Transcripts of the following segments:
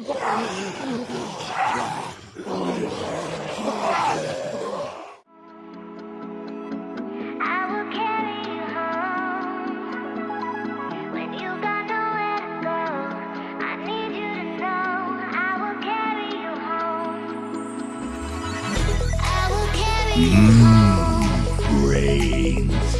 I will carry you home when you got nowhere to go. I need you to know I will carry you home. I will carry you mmm, home. Brains.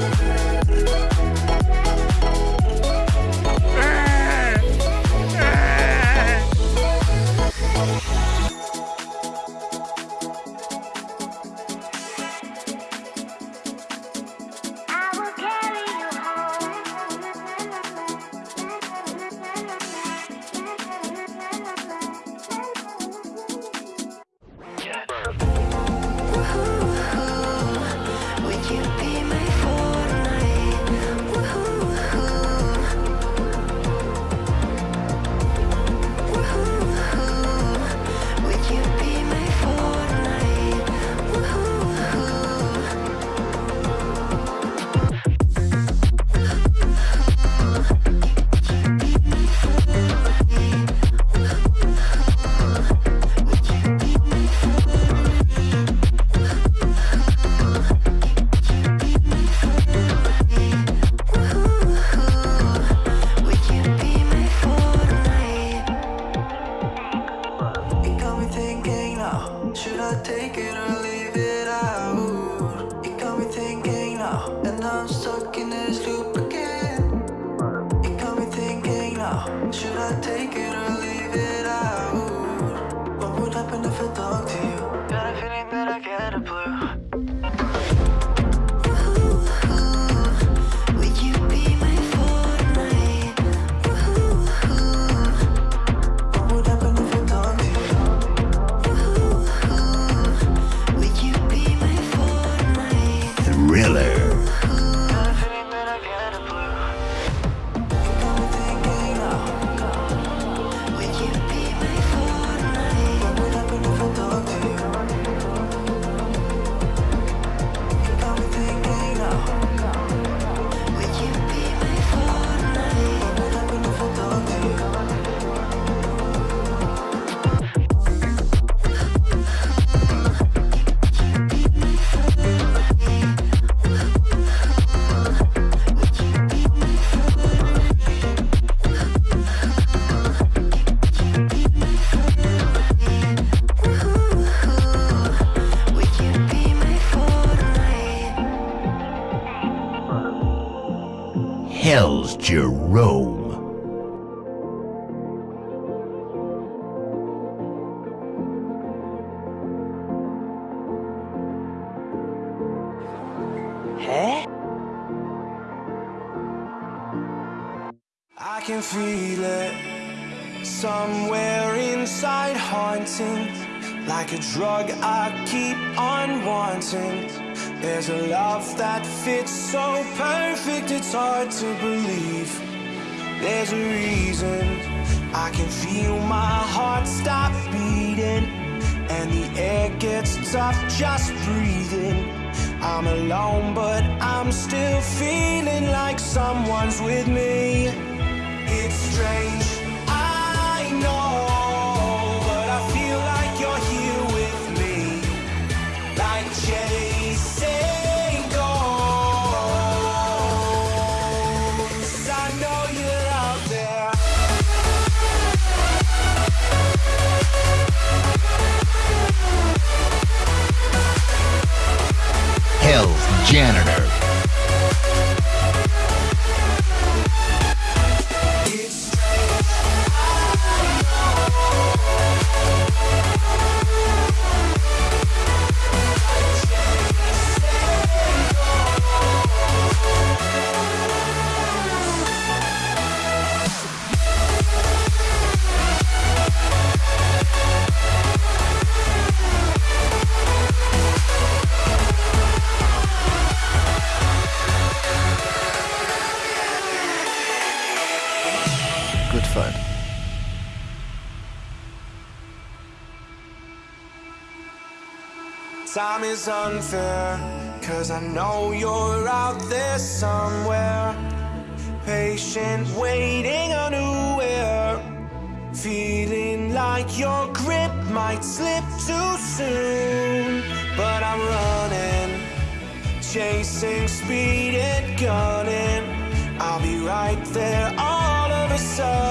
spree. Take it or Jerome. I can feel it somewhere inside, haunting like a drug I keep on wanting. There's a love that fits so perfect, it's hard to believe. There's a reason I can feel my heart stop beating, and the air gets tough just breathing. I'm alone, but I'm still feeling like someone's with me. It's strange, Hell's Fun. Time is unfair, cause I know you're out there somewhere. Patient, waiting unaware. Feeling like your grip might slip too soon. But I'm running, chasing speed and gunning. I'll be right there all of a sudden.